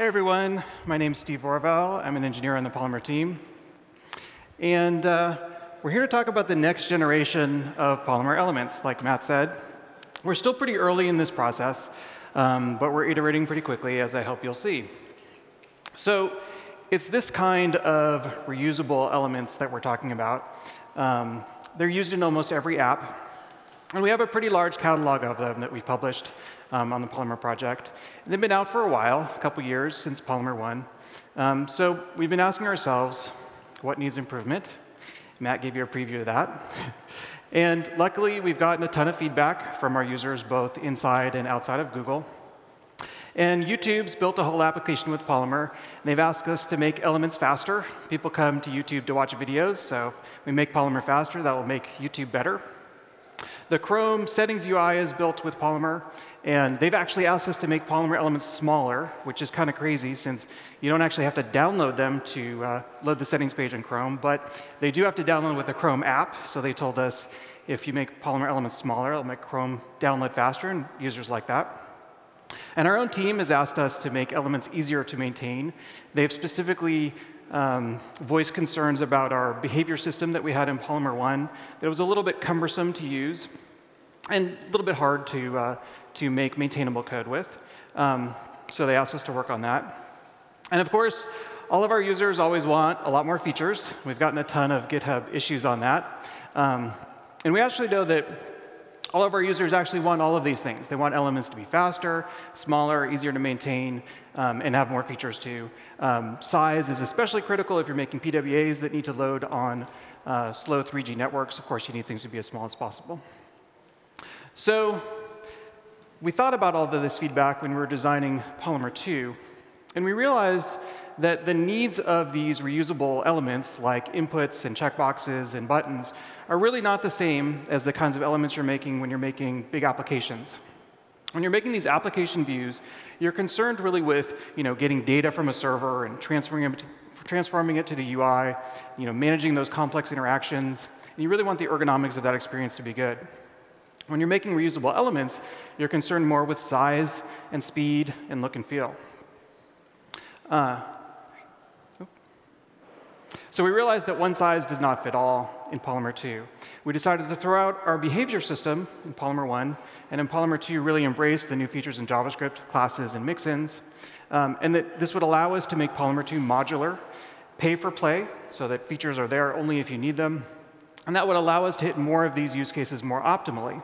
Hey everyone, my name's Steve Orvell. I'm an engineer on the Polymer team. And uh, we're here to talk about the next generation of Polymer elements, like Matt said. We're still pretty early in this process, um, but we're iterating pretty quickly, as I hope you'll see. So it's this kind of reusable elements that we're talking about. Um, they're used in almost every app. And we have a pretty large catalog of them that we've published um, on the Polymer project. And they've been out for a while, a couple years since Polymer 1. Um, so we've been asking ourselves, what needs improvement? Matt gave you a preview of that. and luckily, we've gotten a ton of feedback from our users, both inside and outside of Google. And YouTube's built a whole application with Polymer. And they've asked us to make elements faster. People come to YouTube to watch videos, so we make Polymer faster. That will make YouTube better. The Chrome settings UI is built with Polymer, and they've actually asked us to make Polymer elements smaller, which is kind of crazy since you don't actually have to download them to uh, load the settings page in Chrome, but they do have to download with the Chrome app. So they told us if you make Polymer elements smaller, it'll make Chrome download faster, and users like that. And our own team has asked us to make elements easier to maintain. They've specifically um, voiced concerns about our behavior system that we had in Polymer 1 that was a little bit cumbersome to use and a little bit hard to, uh, to make maintainable code with. Um, so they asked us to work on that. And of course, all of our users always want a lot more features. We've gotten a ton of GitHub issues on that. Um, and we actually know that all of our users actually want all of these things. They want elements to be faster, smaller, easier to maintain, um, and have more features too. Um, size is especially critical if you're making PWAs that need to load on uh, slow 3G networks. Of course, you need things to be as small as possible. So we thought about all of this feedback when we were designing Polymer 2, and we realized that the needs of these reusable elements, like inputs and checkboxes and buttons, are really not the same as the kinds of elements you're making when you're making big applications. When you're making these application views, you're concerned really with you know, getting data from a server and transferring it to, transforming it to the UI, you know, managing those complex interactions. And you really want the ergonomics of that experience to be good. When you're making reusable elements, you're concerned more with size and speed and look and feel. Uh, so we realized that one size does not fit all in Polymer 2. We decided to throw out our behavior system in Polymer 1, and in Polymer 2 really embrace the new features in JavaScript, classes, and mixins, um, and that this would allow us to make Polymer 2 modular, pay for play, so that features are there only if you need them, and that would allow us to hit more of these use cases more optimally.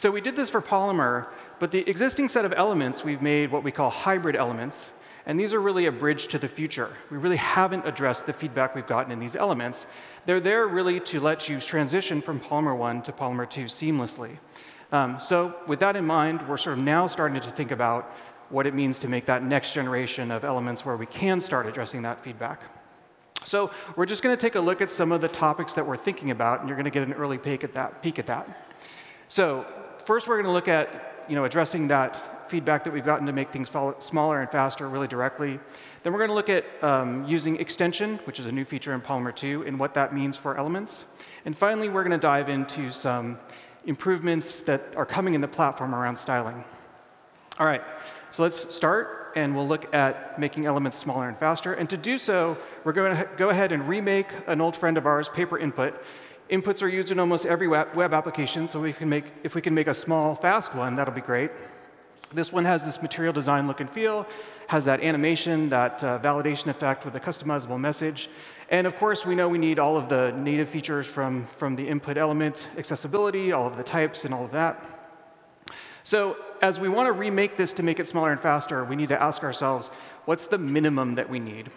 So we did this for Polymer, but the existing set of elements, we've made what we call hybrid elements, and these are really a bridge to the future. We really haven't addressed the feedback we've gotten in these elements. They're there really to let you transition from Polymer 1 to Polymer 2 seamlessly. Um, so with that in mind, we're sort of now starting to think about what it means to make that next generation of elements where we can start addressing that feedback. So we're just going to take a look at some of the topics that we're thinking about, and you're going to get an early peek at that. Peek at that. So first, we're going to look at you know, addressing that feedback that we've gotten to make things smaller and faster really directly. Then we're going to look at um, using extension, which is a new feature in Polymer 2, and what that means for elements. And finally, we're going to dive into some improvements that are coming in the platform around styling. All right, so let's start, and we'll look at making elements smaller and faster. And to do so, we're going to go ahead and remake an old friend of ours, paper input. Inputs are used in almost every web application, so we can make, if we can make a small, fast one, that'll be great. This one has this material design look and feel, has that animation, that uh, validation effect with a customizable message. And of course, we know we need all of the native features from, from the input element, accessibility, all of the types, and all of that. So as we want to remake this to make it smaller and faster, we need to ask ourselves, what's the minimum that we need?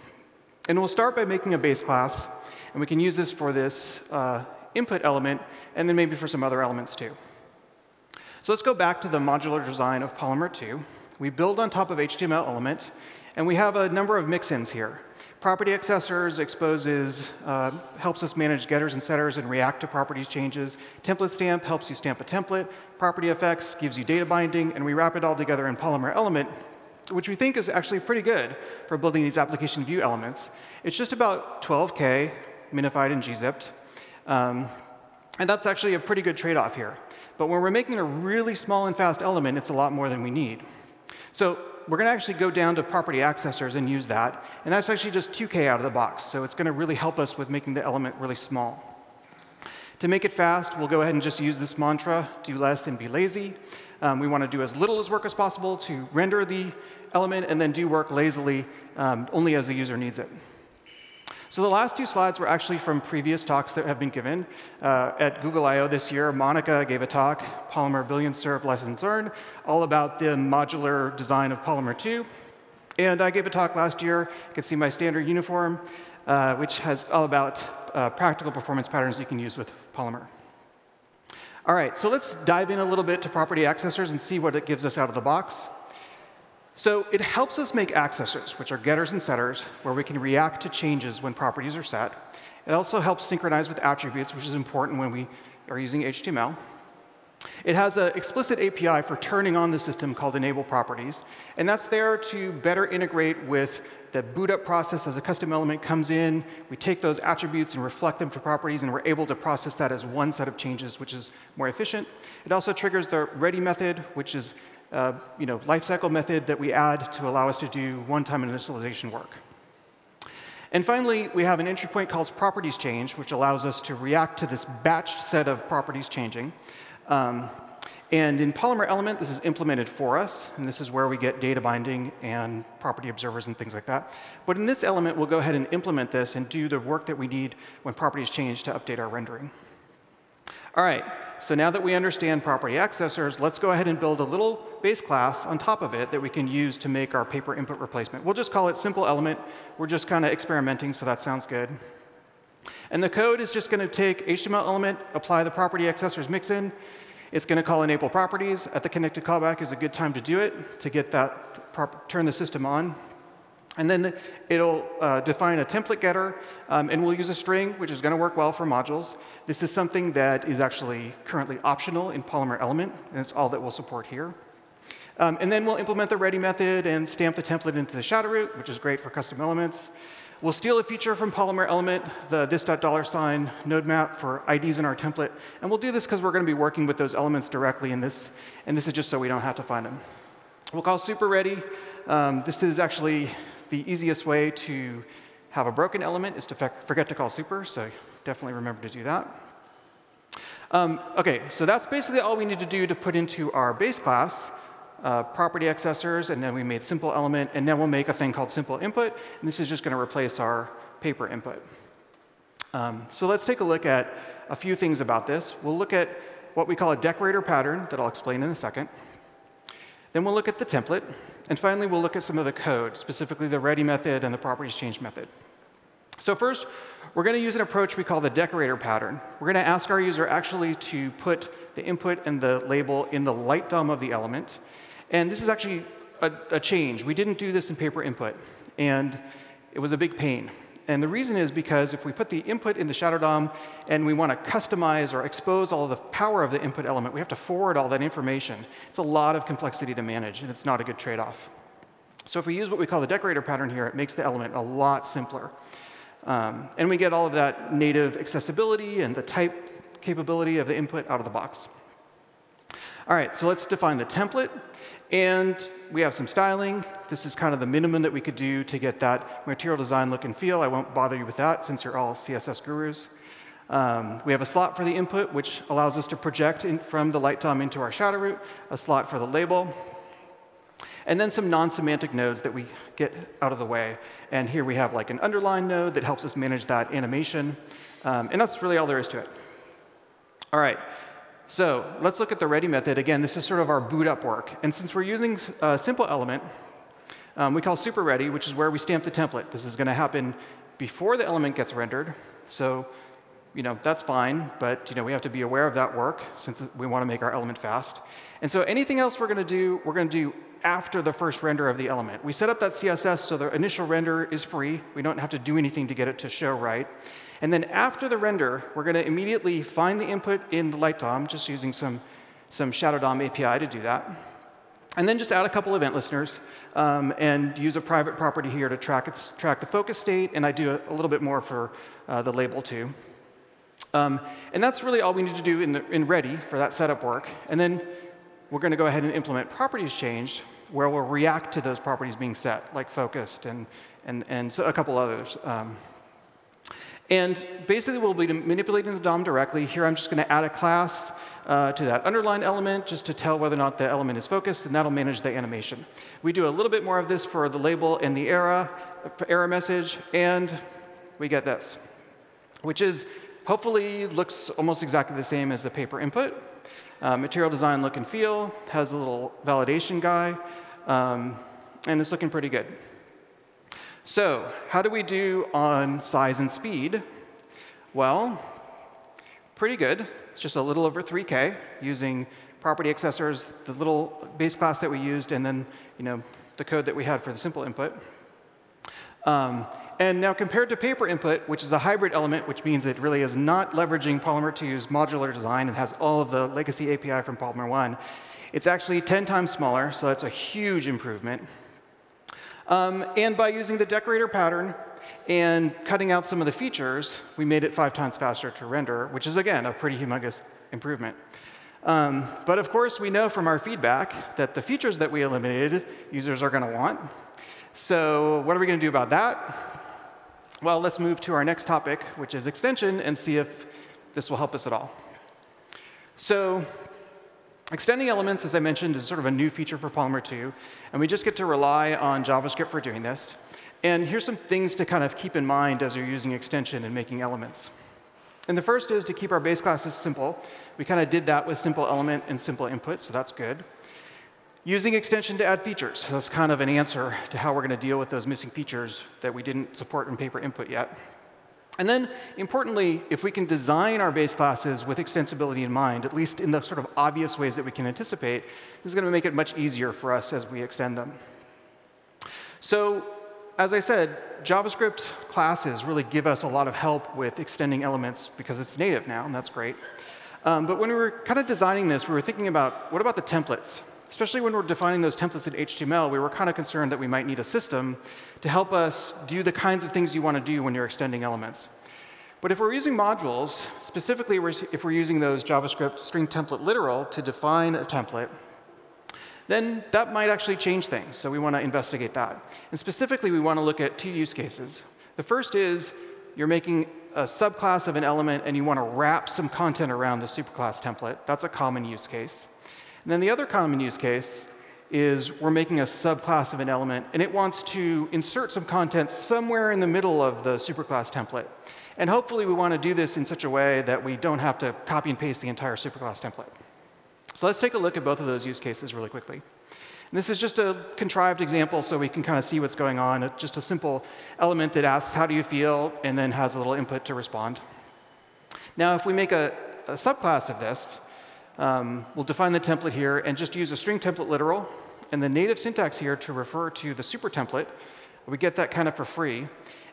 And we'll start by making a base class, and we can use this for this uh, input element, and then maybe for some other elements too. So let's go back to the modular design of Polymer 2. We build on top of HTML element, and we have a number of mix-ins here. Property accessors exposes, uh, helps us manage getters and setters and react to properties changes. Template stamp helps you stamp a template. Property effects gives you data binding, and we wrap it all together in Polymer element, which we think is actually pretty good for building these application view elements. It's just about 12K minified and gzipped. Um, and that's actually a pretty good trade-off here. But when we're making a really small and fast element, it's a lot more than we need. So we're going to actually go down to property accessors and use that. And that's actually just 2K out of the box. So it's going to really help us with making the element really small. To make it fast, we'll go ahead and just use this mantra, do less and be lazy. Um, we want to do as little as work as possible to render the element and then do work lazily um, only as the user needs it. So the last two slides were actually from previous talks that have been given. Uh, at Google I/O this year, Monica gave a talk, Polymer Billion Serve Lessons Learned, all about the modular design of Polymer 2. And I gave a talk last year. You can see my standard uniform, uh, which has all about uh, practical performance patterns you can use with Polymer. All right, so let's dive in a little bit to property accessors and see what it gives us out of the box. So it helps us make accessors, which are getters and setters, where we can react to changes when properties are set. It also helps synchronize with attributes, which is important when we are using HTML. It has an explicit API for turning on the system called enable properties, and that's there to better integrate with the boot up process as a custom element comes in. We take those attributes and reflect them to properties, and we're able to process that as one set of changes, which is more efficient. It also triggers the ready method, which is uh, you know, lifecycle method that we add to allow us to do one-time initialization work. And finally, we have an entry point called properties change, which allows us to react to this batched set of properties changing. Um, and in Polymer Element, this is implemented for us, and this is where we get data binding and property observers and things like that. But in this element, we'll go ahead and implement this and do the work that we need when properties change to update our rendering. All right, so now that we understand property accessors, let's go ahead and build a little base class on top of it that we can use to make our paper input replacement. We'll just call it simple element. We're just kind of experimenting, so that sounds good. And the code is just going to take HTML element, apply the property accessors mixin. It's going to call enable properties. At the connected callback is a good time to do it to get that turn the system on. And then it'll uh, define a template getter, um, and we'll use a string, which is going to work well for modules. This is something that is actually currently optional in Polymer Element, and it's all that we'll support here. Um, and then we'll implement the ready method and stamp the template into the shadow root, which is great for custom elements. We'll steal a feature from Polymer Element, the this dollar sign node map for IDs in our template. And we'll do this because we're going to be working with those elements directly in this. And this is just so we don't have to find them. We'll call super ready. Um, this is actually the easiest way to have a broken element is to forget to call super, so definitely remember to do that. Um, OK, so that's basically all we need to do to put into our base class. Uh, property accessors, and then we made simple element, and then we'll make a thing called simple input, and this is just going to replace our paper input. Um, so let's take a look at a few things about this. We'll look at what we call a decorator pattern that I'll explain in a second. Then we'll look at the template. And finally, we'll look at some of the code, specifically the ready method and the properties change method. So first, we're going to use an approach we call the decorator pattern. We're going to ask our user actually to put the input and the label in the light DOM of the element. And this is actually a, a change. We didn't do this in paper input. And it was a big pain. And the reason is because if we put the input in the shadow DOM and we want to customize or expose all the power of the input element, we have to forward all that information. It's a lot of complexity to manage, and it's not a good trade-off. So if we use what we call the decorator pattern here, it makes the element a lot simpler. Um, and we get all of that native accessibility and the type capability of the input out of the box. All right, so let's define the template. And we have some styling. This is kind of the minimum that we could do to get that material design look and feel. I won't bother you with that since you're all CSS gurus. Um, we have a slot for the input, which allows us to project from the light DOM into our shadow root, a slot for the label, and then some non-semantic nodes that we get out of the way. And here we have like an underline node that helps us manage that animation. Um, and that's really all there is to it. All right, so let's look at the ready method. Again, this is sort of our boot up work. And since we're using a simple element, um, we call super ready, which is where we stamp the template. This is going to happen before the element gets rendered. So you know, that's fine, but you know, we have to be aware of that work since we want to make our element fast. And so anything else we're going to do, we're going to do after the first render of the element. We set up that CSS so the initial render is free. We don't have to do anything to get it to show right. And then after the render, we're going to immediately find the input in the light DOM, just using some, some Shadow DOM API to do that. And then just add a couple event listeners um, and use a private property here to track, track the focus state. And I do a, a little bit more for uh, the label too. Um, and that's really all we need to do in, the, in ready for that setup work. And then we're going to go ahead and implement properties changed, where we'll react to those properties being set, like focused and, and, and so a couple others. Um, and basically, we'll be manipulating the DOM directly. Here, I'm just going to add a class uh, to that underline element just to tell whether or not the element is focused, and that'll manage the animation. We do a little bit more of this for the label and the error, error message, and we get this, which is hopefully looks almost exactly the same as the paper input. Uh, material design look and feel, has a little validation guy, um, and it's looking pretty good. So how do we do on size and speed? Well, pretty good. It's just a little over 3K using property accessors, the little base class that we used, and then you know, the code that we had for the simple input. Um, and now compared to paper input, which is a hybrid element, which means it really is not leveraging Polymer 2's modular design and has all of the legacy API from Polymer 1, it's actually 10 times smaller, so that's a huge improvement. Um, and by using the decorator pattern and cutting out some of the features, we made it five times faster to render, which is, again, a pretty humongous improvement. Um, but of course, we know from our feedback that the features that we eliminated, users are going to want. So what are we going to do about that? Well, let's move to our next topic, which is extension, and see if this will help us at all. So Extending elements, as I mentioned, is sort of a new feature for Polymer 2, and we just get to rely on JavaScript for doing this. And here's some things to kind of keep in mind as you're using extension and making elements. And the first is to keep our base classes simple. We kind of did that with simple element and simple input, so that's good. Using extension to add features. So that's kind of an answer to how we're going to deal with those missing features that we didn't support in paper input yet. And then, importantly, if we can design our base classes with extensibility in mind, at least in the sort of obvious ways that we can anticipate, this is going to make it much easier for us as we extend them. So as I said, JavaScript classes really give us a lot of help with extending elements because it's native now, and that's great. Um, but when we were kind of designing this, we were thinking about what about the templates? Especially when we're defining those templates in HTML, we were kind of concerned that we might need a system to help us do the kinds of things you want to do when you're extending elements. But if we're using modules, specifically if we're using those JavaScript string template literal to define a template, then that might actually change things. So we want to investigate that. And specifically, we want to look at two use cases. The first is you're making a subclass of an element and you want to wrap some content around the superclass template. That's a common use case. And then the other common use case is we're making a subclass of an element, and it wants to insert some content somewhere in the middle of the superclass template. And hopefully we want to do this in such a way that we don't have to copy and paste the entire superclass template. So let's take a look at both of those use cases really quickly. And this is just a contrived example so we can kind of see what's going on. Just a simple element that asks, how do you feel, and then has a little input to respond. Now, if we make a, a subclass of this, um, we'll define the template here and just use a string template literal and the native syntax here to refer to the super template. We get that kind of for free.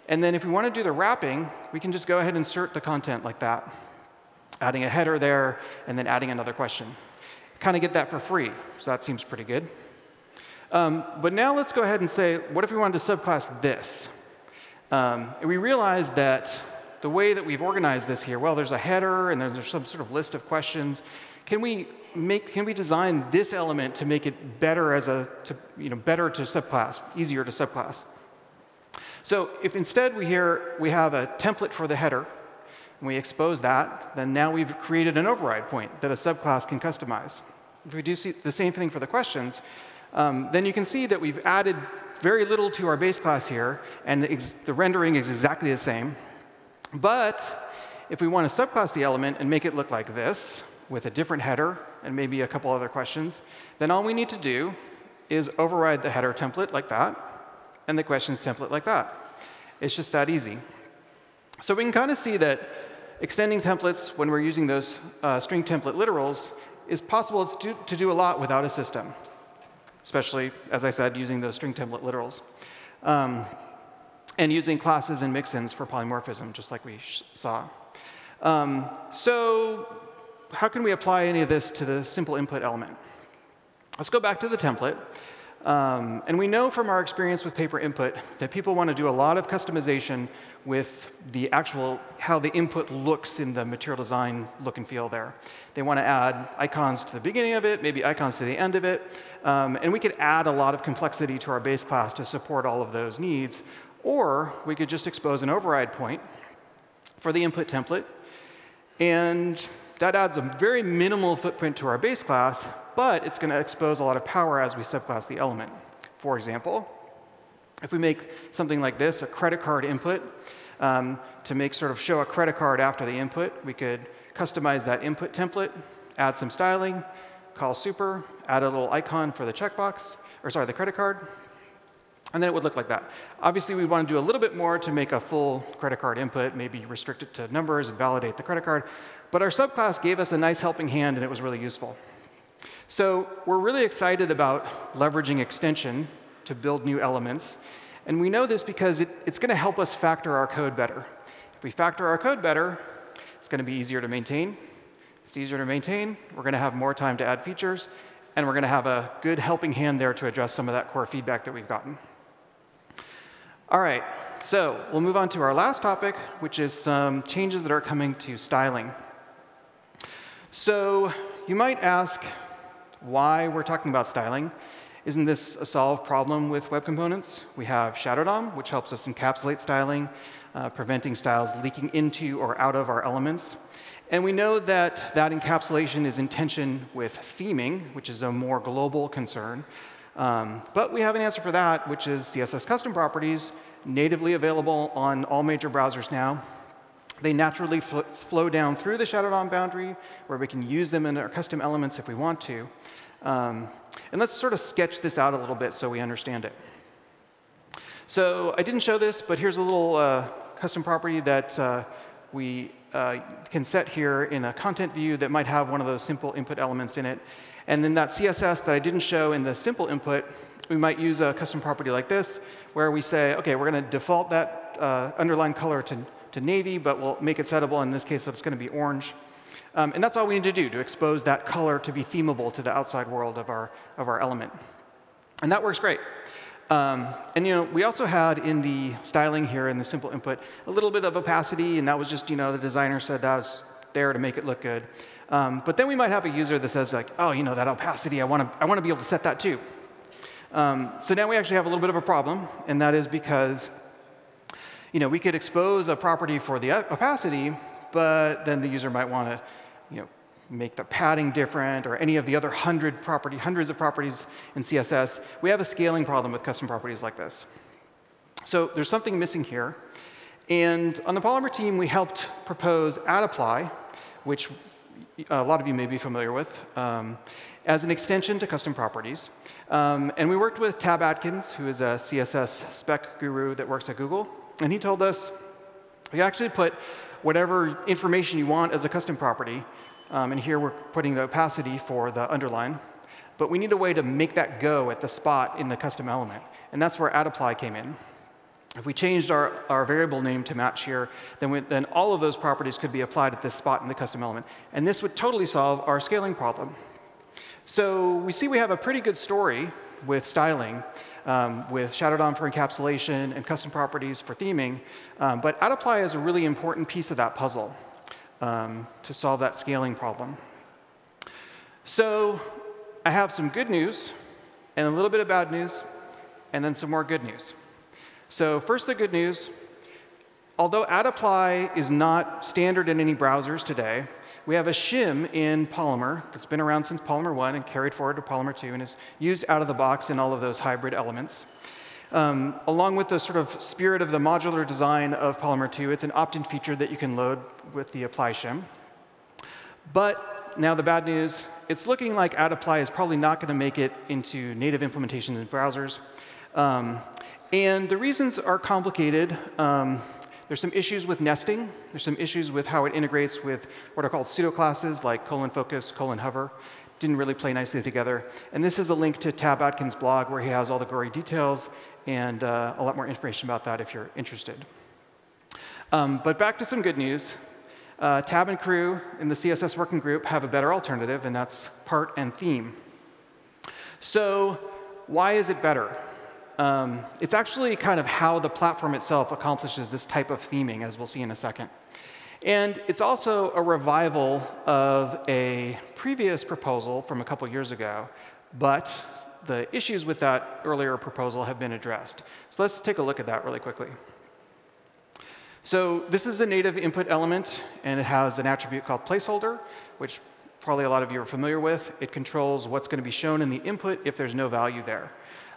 And then if we want to do the wrapping, we can just go ahead and insert the content like that, adding a header there and then adding another question. Kind of get that for free, so that seems pretty good. Um, but now let's go ahead and say, what if we wanted to subclass this? Um, and we realize that the way that we've organized this here, well, there's a header and there's some sort of list of questions. Can we make, can we design this element to make it better as a, to, you know, better to subclass, easier to subclass? So if instead we here, we have a template for the header, and we expose that, then now we've created an override point that a subclass can customize. If we do see the same thing for the questions, um, then you can see that we've added very little to our base class here, and the, the rendering is exactly the same. But if we want to subclass the element and make it look like this, with a different header and maybe a couple other questions, then all we need to do is override the header template like that and the questions template like that. It's just that easy. So we can kind of see that extending templates when we're using those uh, string template literals is possible to do, to do, a lot without a system, especially, as I said, using those string template literals. Um, and using classes and mixins for polymorphism, just like we saw. Um, so how can we apply any of this to the simple input element? Let's go back to the template. Um, and we know from our experience with paper input that people want to do a lot of customization with the actual, how the input looks in the material design look and feel there. They want to add icons to the beginning of it, maybe icons to the end of it. Um, and we could add a lot of complexity to our base class to support all of those needs. Or we could just expose an override point for the input template. And that adds a very minimal footprint to our base class, but it's going to expose a lot of power as we subclass the element. For example, if we make something like this, a credit card input, um, to make sort of show a credit card after the input, we could customize that input template, add some styling, call super, add a little icon for the checkbox, or sorry, the credit card, and then it would look like that. Obviously, we want to do a little bit more to make a full credit card input, maybe restrict it to numbers and validate the credit card. But our subclass gave us a nice helping hand, and it was really useful. So we're really excited about leveraging extension to build new elements. And we know this because it, it's going to help us factor our code better. If we factor our code better, it's going to be easier to maintain. It's easier to maintain. We're going to have more time to add features. And we're going to have a good helping hand there to address some of that core feedback that we've gotten. All right, so we'll move on to our last topic, which is some changes that are coming to styling. So you might ask why we're talking about styling. Isn't this a solved problem with web components? We have Shadow DOM, which helps us encapsulate styling, uh, preventing styles leaking into or out of our elements. And we know that that encapsulation is in tension with theming, which is a more global concern. Um, but we have an answer for that, which is CSS custom properties, natively available on all major browsers now. They naturally fl flow down through the Shadow DOM boundary, where we can use them in our custom elements if we want to. Um, and let's sort of sketch this out a little bit so we understand it. So I didn't show this, but here's a little uh, custom property that uh, we uh, can set here in a content view that might have one of those simple input elements in it. And then that CSS that I didn't show in the simple input, we might use a custom property like this, where we say, OK, we're going to default that uh, underline color to, to navy, but we'll make it settable. In this case, it's going to be orange. Um, and that's all we need to do to expose that color to be themable to the outside world of our, of our element. And that works great. Um, and you know, we also had in the styling here in the simple input a little bit of opacity, and that was just you know the designer said that was there to make it look good. Um, but then we might have a user that says like, oh, you know, that opacity, I want to I want to be able to set that too. Um, so now we actually have a little bit of a problem, and that is because you know, we could expose a property for the opacity, but then the user might want to you know, make the padding different or any of the other hundred property, hundreds of properties in CSS. We have a scaling problem with custom properties like this. So there's something missing here. And on the Polymer team, we helped propose @apply, which a lot of you may be familiar with, um, as an extension to custom properties. Um, and we worked with Tab Atkins, who is a CSS spec guru that works at Google. And he told us, you actually put whatever information you want as a custom property. Um, and here we're putting the opacity for the underline. But we need a way to make that go at the spot in the custom element. And that's where @apply came in. If we changed our, our variable name to match here, then, we, then all of those properties could be applied at this spot in the custom element. And this would totally solve our scaling problem. So we see we have a pretty good story with styling, um, with Shadow DOM for encapsulation and custom properties for theming. Um, but @apply is a really important piece of that puzzle um, to solve that scaling problem. So I have some good news and a little bit of bad news, and then some more good news. So first, the good news. Although @apply is not standard in any browsers today, we have a shim in Polymer that's been around since Polymer 1 and carried forward to Polymer 2 and is used out of the box in all of those hybrid elements. Um, along with the sort of spirit of the modular design of Polymer 2, it's an opt-in feature that you can load with the apply shim. But now the bad news, it's looking like @apply is probably not going to make it into native implementations in browsers. Um, and the reasons are complicated. Um, there's some issues with nesting. There's some issues with how it integrates with what are called pseudo classes like colon focus, colon hover. Didn't really play nicely together. And this is a link to Tab Atkins' blog where he has all the gory details and uh, a lot more information about that if you're interested. Um, but back to some good news. Uh, Tab and crew in the CSS working group have a better alternative, and that's part and theme. So why is it better? Um, it's actually kind of how the platform itself accomplishes this type of theming, as we'll see in a second. And it's also a revival of a previous proposal from a couple years ago, but the issues with that earlier proposal have been addressed. So let's take a look at that really quickly. So this is a native input element, and it has an attribute called placeholder, which probably a lot of you are familiar with. It controls what's going to be shown in the input if there's no value there.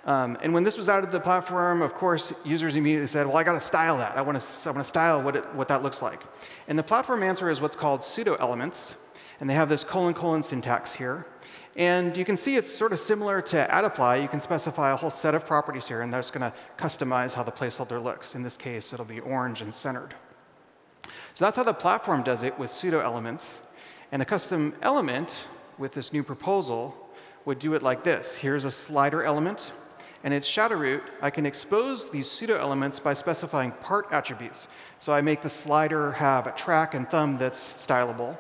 Um, and when this was out of the platform, of course, users immediately said, well, I got to style that. I want to, I want to style what, it, what that looks like. And the platform answer is what's called pseudo elements. And they have this colon colon syntax here. And you can see it's sort of similar to @apply. You can specify a whole set of properties here, and that's going to customize how the placeholder looks. In this case, it'll be orange and centered. So that's how the platform does it with pseudo elements. And a custom element with this new proposal would do it like this. Here's a slider element. And its shadow root, I can expose these pseudo elements by specifying part attributes. So I make the slider have a track and thumb that's stylable,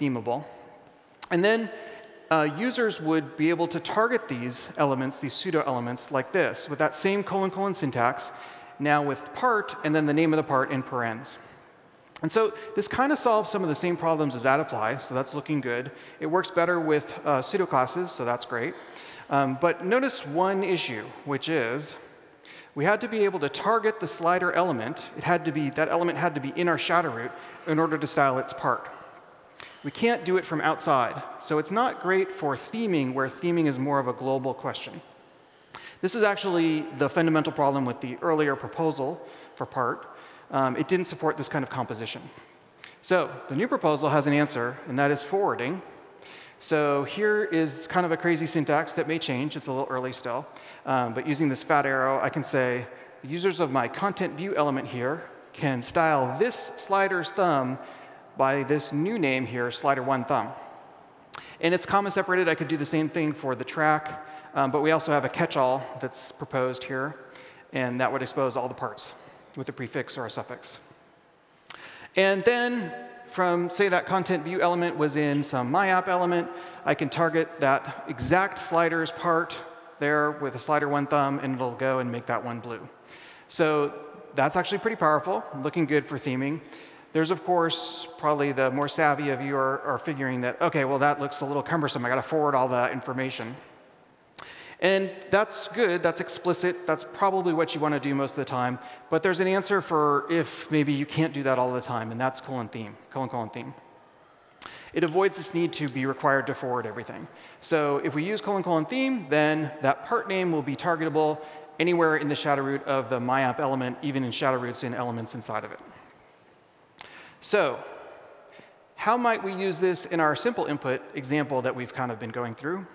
themable. And then uh, users would be able to target these elements, these pseudo elements, like this, with that same colon colon syntax, now with part, and then the name of the part in parens. And so this kind of solves some of the same problems as @apply, so that's looking good. It works better with uh, pseudo classes, so that's great. Um, but notice one issue, which is we had to be able to target the slider element. It had to be, that element had to be in our shadow root in order to style its part. We can't do it from outside. So it's not great for theming, where theming is more of a global question. This is actually the fundamental problem with the earlier proposal for part. Um, it didn't support this kind of composition. So the new proposal has an answer, and that is forwarding. So here is kind of a crazy syntax that may change. It's a little early still. Um, but using this fat arrow, I can say, users of my content view element here can style this slider's thumb by this new name here, slider one thumb. And it's comma separated. I could do the same thing for the track, um, but we also have a catch-all that's proposed here, and that would expose all the parts with a prefix or a suffix. And then from, say that content view element was in some my app element, I can target that exact slider's part there with a slider one thumb, and it'll go and make that one blue. So that's actually pretty powerful, looking good for theming. There's, of course, probably the more savvy of you are, are figuring that, OK, well, that looks a little cumbersome. I got to forward all that information. And that's good. That's explicit. That's probably what you want to do most of the time. But there's an answer for if maybe you can't do that all the time, and that's colon theme, colon colon theme. It avoids this need to be required to forward everything. So if we use colon colon theme, then that part name will be targetable anywhere in the shadow root of the myapp element, even in shadow roots and elements inside of it. So how might we use this in our simple input example that we've kind of been going through?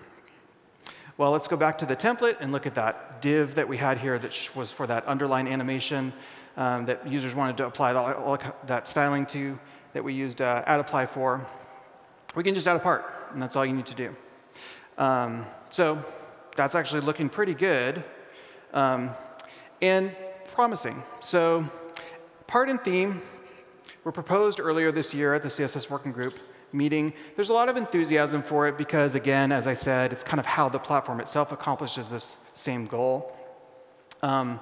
Well, let's go back to the template and look at that div that we had here that was for that underline animation um, that users wanted to apply all, that styling to that we used uh, @apply for. We can just add a part, and that's all you need to do. Um, so that's actually looking pretty good um, and promising. So part and theme were proposed earlier this year at the CSS Working Group meeting. There's a lot of enthusiasm for it because, again, as I said, it's kind of how the platform itself accomplishes this same goal. Um,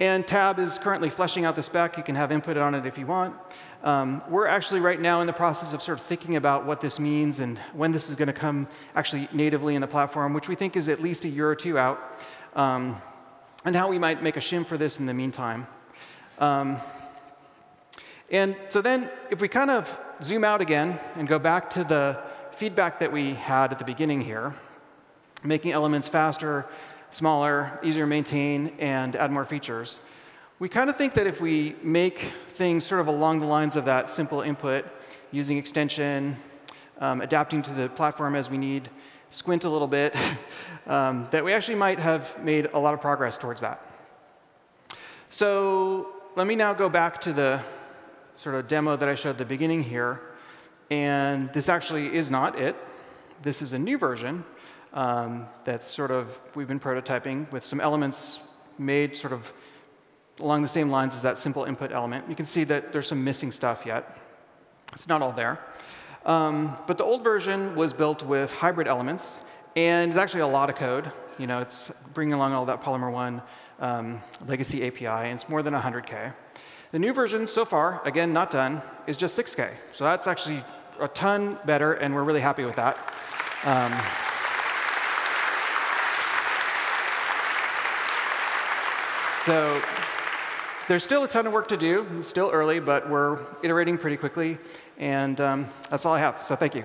and Tab is currently fleshing out the spec. You can have input on it if you want. Um, we're actually right now in the process of sort of thinking about what this means and when this is going to come actually natively in the platform, which we think is at least a year or two out, um, and how we might make a shim for this in the meantime. Um, and so then if we kind of zoom out again and go back to the feedback that we had at the beginning here, making elements faster, smaller, easier to maintain, and add more features, we kind of think that if we make things sort of along the lines of that simple input, using extension, um, adapting to the platform as we need, squint a little bit, um, that we actually might have made a lot of progress towards that. So let me now go back to the sort of demo that I showed at the beginning here. And this actually is not it. This is a new version um, that's sort of, we've been prototyping with some elements made sort of along the same lines as that simple input element. You can see that there's some missing stuff yet. It's not all there. Um, but the old version was built with hybrid elements. And it's actually a lot of code. You know, it's bringing along all that Polymer 1 um, legacy API, and it's more than 100K. The new version so far, again, not done, is just 6K. So that's actually a ton better, and we're really happy with that. Um, so there's still a ton of work to do. It's still early, but we're iterating pretty quickly. And um, that's all I have. So thank you.